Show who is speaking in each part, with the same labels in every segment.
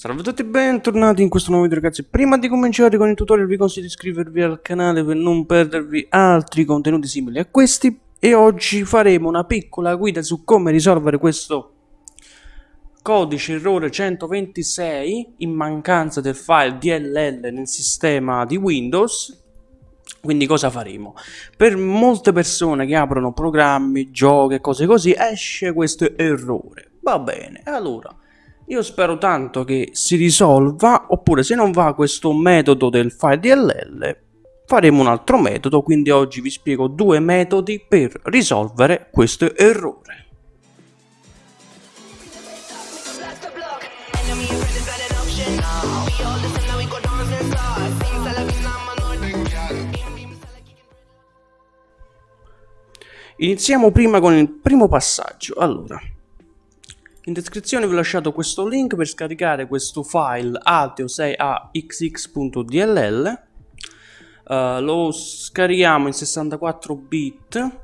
Speaker 1: Salve a tutti e bentornati in questo nuovo video ragazzi. Prima di cominciare con il tutorial vi consiglio di iscrivervi al canale per non perdervi altri contenuti simili a questi. E oggi faremo una piccola guida su come risolvere questo codice errore 126 in mancanza del file DLL nel sistema di Windows. Quindi cosa faremo? Per molte persone che aprono programmi, giochi e cose così esce questo errore. Va bene, allora io spero tanto che si risolva, oppure se non va questo metodo del file DLL, faremo un altro metodo, quindi oggi vi spiego due metodi per risolvere questo errore. Iniziamo prima con il primo passaggio. Allora, in descrizione vi ho lasciato questo link per scaricare questo file ateo6axx.dll uh, eh, lo scarichiamo in 64 bit.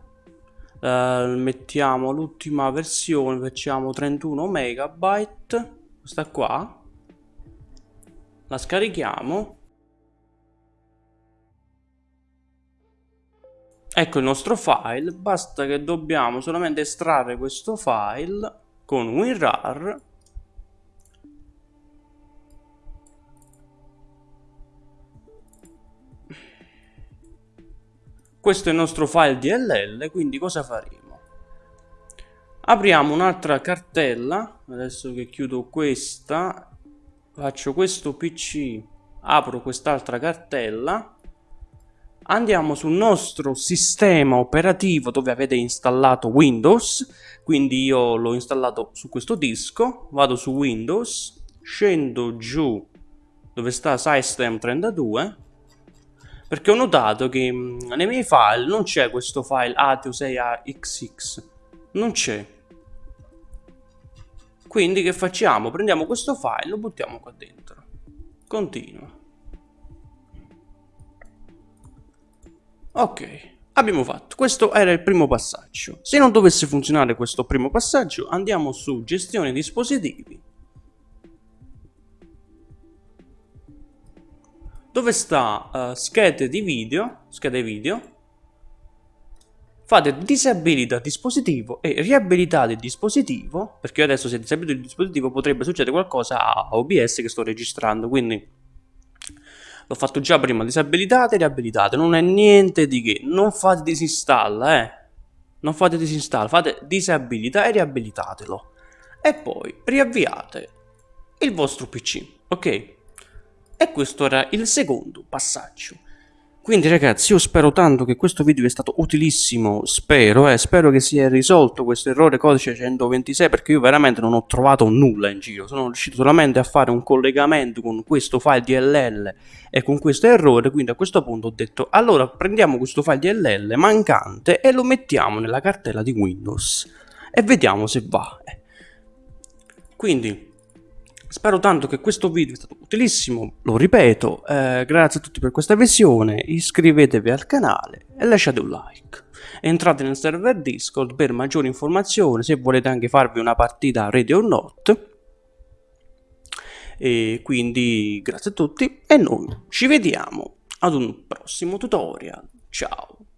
Speaker 1: Uh, mettiamo l'ultima versione facciamo 31 megabyte. Questa qua. La scarichiamo. Ecco il nostro file. Basta che dobbiamo solamente estrarre questo file con WinRAR questo è il nostro file DLL quindi cosa faremo? Apriamo un'altra cartella. Adesso che chiudo questa faccio questo pc apro quest'altra cartella andiamo sul nostro sistema operativo dove avete installato Windows. Quindi io l'ho installato su questo disco vado su Windows scendo giù dove sta System32 perché ho notato che mm, nei miei file non c'è questo file ATO6AXX non c'è. Quindi che facciamo? prendiamo questo file e lo buttiamo qua dentro. Continua Ok, abbiamo fatto. Questo era il primo passaggio. Se non dovesse funzionare questo primo passaggio, andiamo su gestione dispositivi. Dove sta uh, schede di video, schede video, fate disabilita dispositivo e riabilitate il dispositivo, perché adesso se disabilito il dispositivo potrebbe succedere qualcosa a OBS che sto registrando, quindi L'ho fatto già prima, disabilitate e riabilitate, non è niente di che. Non fate disinstalla, eh. Non fate disinstalla, fate disabilità e riabilitatelo. E poi riavviate il vostro PC, ok? E questo era il secondo passaggio. Quindi ragazzi io spero tanto che questo video sia stato utilissimo, spero, eh, spero che sia risolto questo errore codice 126 perché io veramente non ho trovato nulla in giro, sono riuscito solamente a fare un collegamento con questo file DLL e con questo errore, quindi a questo punto ho detto allora prendiamo questo file DLL mancante e lo mettiamo nella cartella di Windows e vediamo se va. Quindi Spero tanto che questo video sia stato utilissimo, lo ripeto, eh, grazie a tutti per questa visione, iscrivetevi al canale e lasciate un like. Entrate nel server Discord per maggiori informazioni, se volete anche farvi una partita ready or not. E quindi grazie a tutti e noi ci vediamo ad un prossimo tutorial. Ciao!